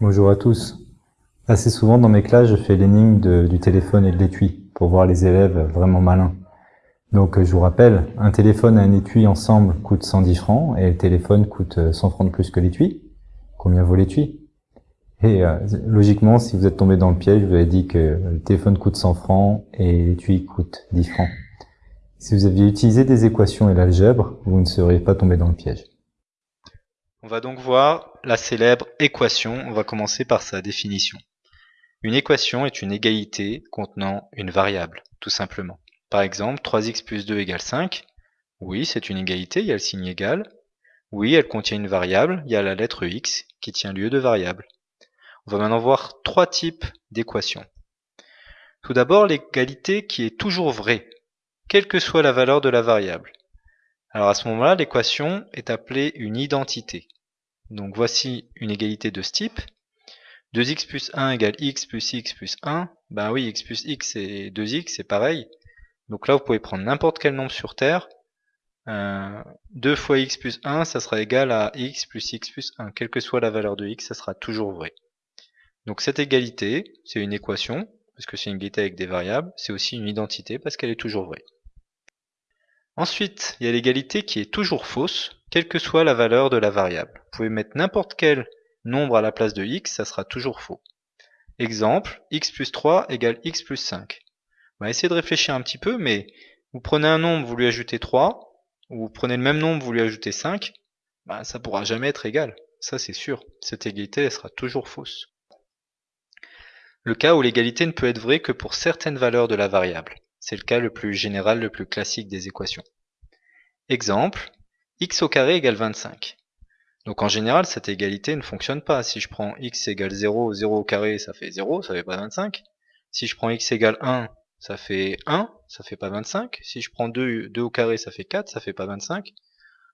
Bonjour à tous. Assez souvent dans mes classes, je fais l'énigme du téléphone et de l'étui pour voir les élèves vraiment malins. Donc je vous rappelle, un téléphone et un étui ensemble coûtent 110 francs et le téléphone coûte 100 francs de plus que l'étui. Combien vaut l'étui? Et euh, logiquement, si vous êtes tombé dans le piège, vous avez dit que le téléphone coûte 100 francs et l'étui coûte 10 francs. Si vous aviez utilisé des équations et l'algèbre, vous ne seriez pas tombé dans le piège. On va donc voir la célèbre équation. On va commencer par sa définition. Une équation est une égalité contenant une variable, tout simplement. Par exemple, 3x plus 2 égale 5. Oui, c'est une égalité, il y a le signe égal. Oui, elle contient une variable, il y a la lettre x qui tient lieu de variable. On va maintenant voir trois types d'équations. Tout d'abord, l'égalité qui est toujours vraie, quelle que soit la valeur de la variable. Alors à ce moment-là, l'équation est appelée une identité. Donc voici une égalité de ce type. 2x plus 1 égale x plus x plus 1. Ben oui, x plus x et 2x, c'est pareil. Donc là, vous pouvez prendre n'importe quel nombre sur Terre. 2 euh, fois x plus 1, ça sera égal à x plus x plus 1. Quelle que soit la valeur de x, ça sera toujours vrai. Donc cette égalité, c'est une équation, parce que c'est une égalité avec des variables. C'est aussi une identité, parce qu'elle est toujours vraie. Ensuite, il y a l'égalité qui est toujours fausse, quelle que soit la valeur de la variable. Vous pouvez mettre n'importe quel nombre à la place de x, ça sera toujours faux. Exemple, x plus 3 égale x plus 5. On va essayer de réfléchir un petit peu, mais vous prenez un nombre, vous lui ajoutez 3, ou vous prenez le même nombre, vous lui ajoutez 5, bah, ça pourra jamais être égal. Ça c'est sûr, cette égalité sera toujours fausse. Le cas où l'égalité ne peut être vraie que pour certaines valeurs de la variable. C'est le cas le plus général, le plus classique des équations. Exemple, x au carré égale 25. Donc en général, cette égalité ne fonctionne pas. Si je prends x égale 0, 0 au carré, ça fait 0, ça fait pas 25. Si je prends x égale 1, ça fait 1, ça fait pas 25. Si je prends 2, 2 au carré, ça fait 4, ça fait pas 25.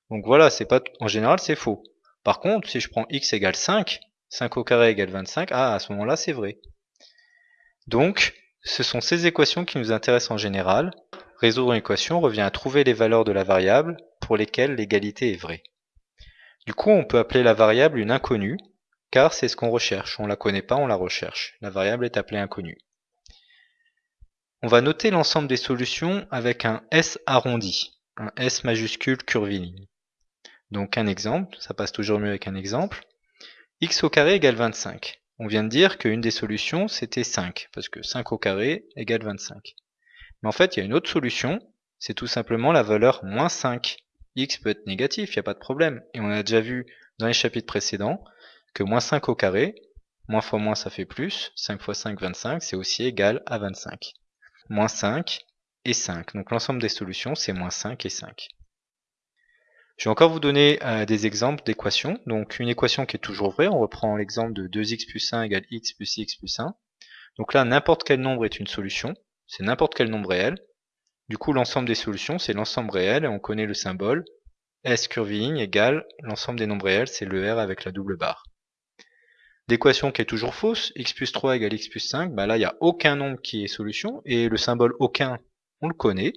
Donc voilà, c'est pas en général, c'est faux. Par contre, si je prends x égale 5, 5 au carré égale 25, ah, à ce moment-là, c'est vrai. Donc, ce sont ces équations qui nous intéressent en général. Résoudre une équation revient à trouver les valeurs de la variable pour lesquelles l'égalité est vraie. Du coup, on peut appeler la variable une inconnue, car c'est ce qu'on recherche. On la connaît pas, on la recherche. La variable est appelée inconnue. On va noter l'ensemble des solutions avec un S arrondi, un S majuscule curviligne. Donc un exemple, ça passe toujours mieux avec un exemple. x au carré égale 25 on vient de dire qu'une des solutions c'était 5, parce que 5 au carré égale 25. Mais en fait, il y a une autre solution, c'est tout simplement la valeur moins 5. x peut être négatif, il n'y a pas de problème. Et on a déjà vu dans les chapitres précédents que moins 5 au carré, moins fois moins ça fait plus, 5 fois 5, 25, c'est aussi égal à 25. Moins 5 et 5. Donc l'ensemble des solutions, c'est moins 5 et 5. Je vais encore vous donner euh, des exemples d'équations. Donc une équation qui est toujours vraie, on reprend l'exemple de 2x plus 1 égale x plus x plus 1. Donc là, n'importe quel nombre est une solution, c'est n'importe quel nombre réel. Du coup, l'ensemble des solutions, c'est l'ensemble réel, et on connaît le symbole. S curviligne égale l'ensemble des nombres réels, c'est le R avec la double barre. L'équation qui est toujours fausse, x plus 3 égale x plus 5, bah là, il n'y a aucun nombre qui est solution, et le symbole aucun, on le connaît.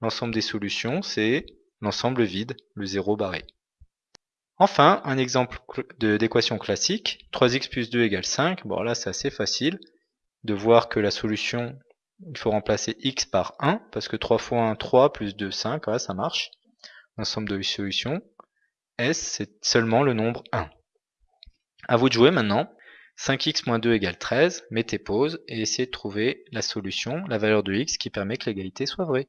L'ensemble des solutions, c'est l'ensemble vide, le zéro barré. Enfin, un exemple d'équation classique, 3x plus 2 égale 5. Bon là c'est assez facile de voir que la solution, il faut remplacer x par 1, parce que 3 fois 1, 3, plus 2, 5, voilà, ça marche. L'ensemble de solutions. S, c'est seulement le nombre 1. A vous de jouer maintenant. 5x moins 2 égale 13, mettez pause et essayez de trouver la solution, la valeur de x qui permet que l'égalité soit vraie.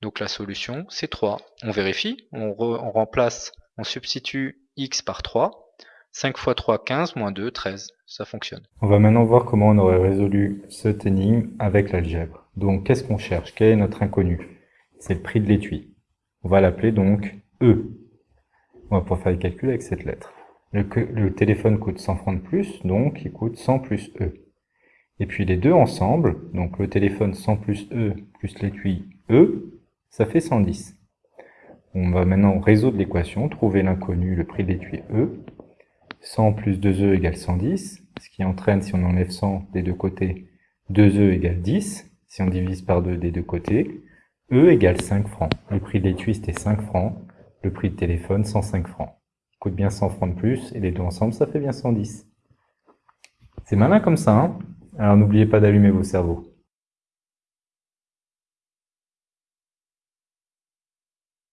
Donc la solution, c'est 3. On vérifie, on, remplace, on substitue x par 3. 5 fois 3, 15, moins 2, 13. Ça fonctionne. On va maintenant voir comment on aurait résolu cette énigme avec l'algèbre. Donc qu'est-ce qu'on cherche? Quel est notre inconnu? C'est le prix de l'étui. On va l'appeler donc E. On va pouvoir faire le calcul avec cette lettre. Le, le, téléphone coûte 100 francs de plus, donc il coûte 100 plus E. Et puis les deux ensemble, donc le téléphone 100 plus E plus l'étui E, ça fait 110. On va maintenant résoudre l'équation, trouver l'inconnu, le prix de l'étui E. 100 plus 2E égale 110, ce qui entraîne, si on enlève 100 des deux côtés, 2E égale 10. Si on divise par 2 des deux côtés, E égale 5 francs. Le prix de l'étui, c'était 5 francs. Le prix de téléphone, 105 francs. coûte bien 100 francs de plus, et les deux ensemble, ça fait bien 110. C'est malin comme ça, hein? Alors n'oubliez pas d'allumer vos cerveaux.